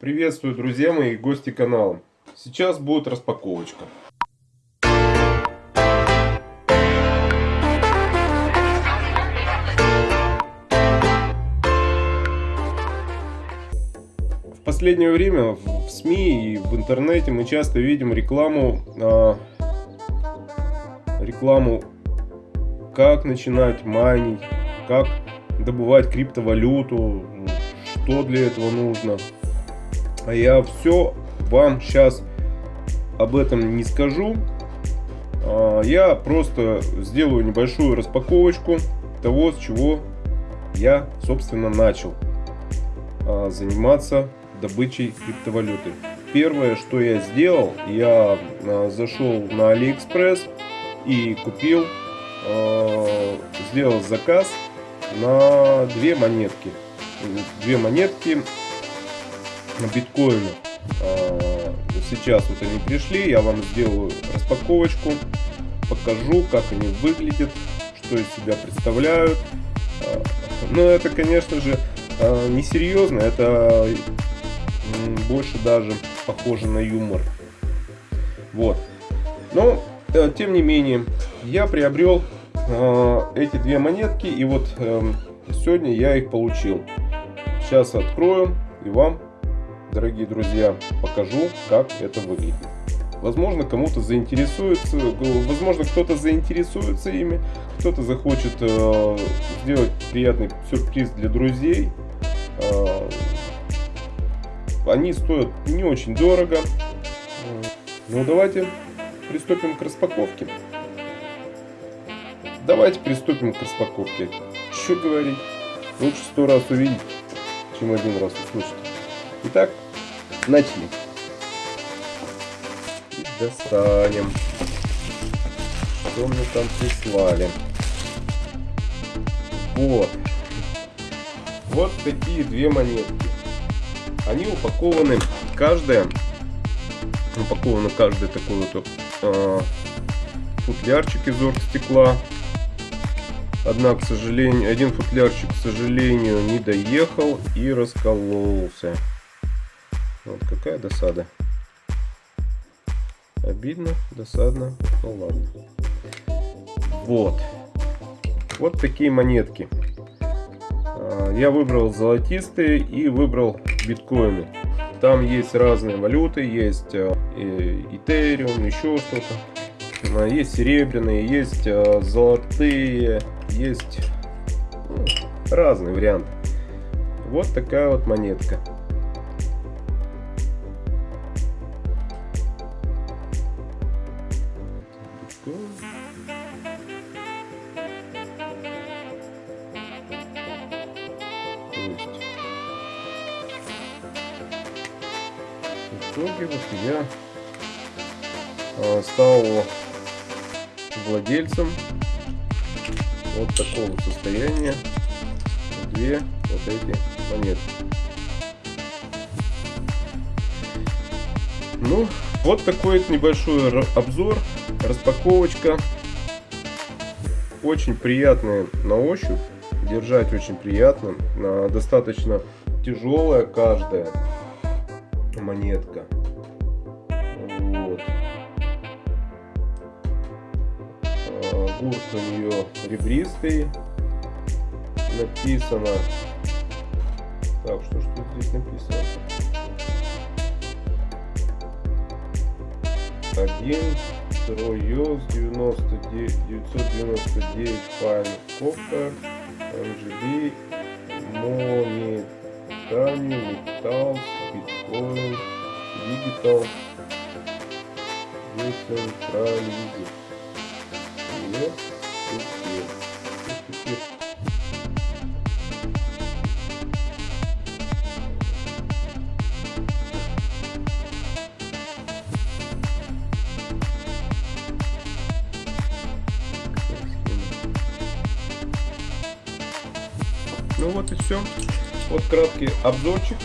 Приветствую, друзья мои и гости канала. Сейчас будет распаковочка. В последнее время в СМИ и в интернете мы часто видим рекламу, а, рекламу, как начинать майнить, как добывать криптовалюту, что для этого нужно. Я все вам сейчас об этом не скажу. А, я просто сделаю небольшую распаковочку того, с чего я, собственно, начал а, заниматься добычей криптовалюты. Первое, что я сделал, я а, зашел на Алиэкспресс и купил, сделал заказ на две монетки. Две монетки биткоина. Сейчас вот они пришли, я вам сделаю распаковочку, покажу, как они выглядят, что из себя представляют. Но это, конечно же, несерьезно, это больше даже похоже на юмор. Вот. Но, э, тем не менее, я приобрел эти две монетки, и вот эм, сегодня я их получил. Сейчас открою и вам дорогие друзья, покажу, как это выглядит. Возможно, кому-то заинтересуется, возможно, кто-то заинтересуется ими, кто-то захочет э, сделать приятный сюрприз для друзей. Э, они стоят не очень дорого. Ну, давайте приступим к распаковке. Давайте приступим к распаковке. Что говорить? Лучше сто раз увидеть, чем один раз услышать. Итак, начали. И достанем. Что мне там прислали? Вот. Вот такие две монетки. Они упакованы, каждая, упакована каждый такой вот э, футлярчик из оргстекла. Однако, к сожалению, один футлярчик, к сожалению, не доехал и раскололся. Вот какая досада. Обидно, досадно, ну ладно. Вот. Вот такие монетки. А, я выбрал золотистые и выбрал биткоины. Там есть разные валюты, есть Ethereum, еще что-то. А, есть серебряные, есть а, золотые, есть ну, разные варианты. Вот такая вот монетка. Итоге вот я а, стал владельцем вот такого состояния. Две вот эти монеты. Ну, вот такой вот небольшой обзор, распаковочка. Очень приятная на ощупь, держать очень приятно, достаточно тяжелая каждая монетка. Вот. А, гурт у нее ребристый. Написано. Так, что, что здесь написано? Один 99 999 файл Коппер MGB Монетанию Металл биткоин, digital, децентрализм. Не теперь. теперь. Ну вот и все. Вот краткий обзорчик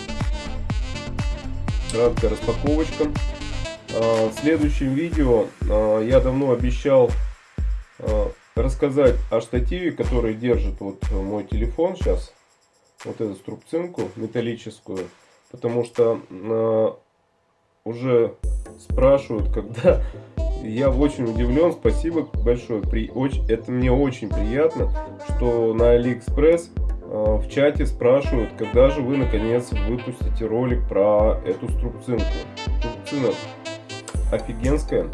краткая распаковочка. А, в следующем видео а, я давно обещал а, рассказать о штативе, который держит вот мой телефон сейчас. Вот эту струбцинку металлическую. потому что уже спрашивают, когда я очень удивлен, спасибо большое, при, очень, это мне очень приятно, что на Алиэкспресс в чате спрашивают, когда же вы наконец выпустите ролик про эту струбцинку. Струбцина офигенская,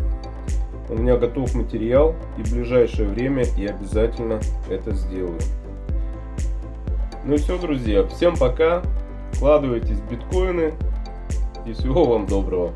у меня готов материал и в ближайшее время я обязательно это сделаю. Ну и все, друзья, всем пока, вкладывайтесь в биткоины и всего вам доброго.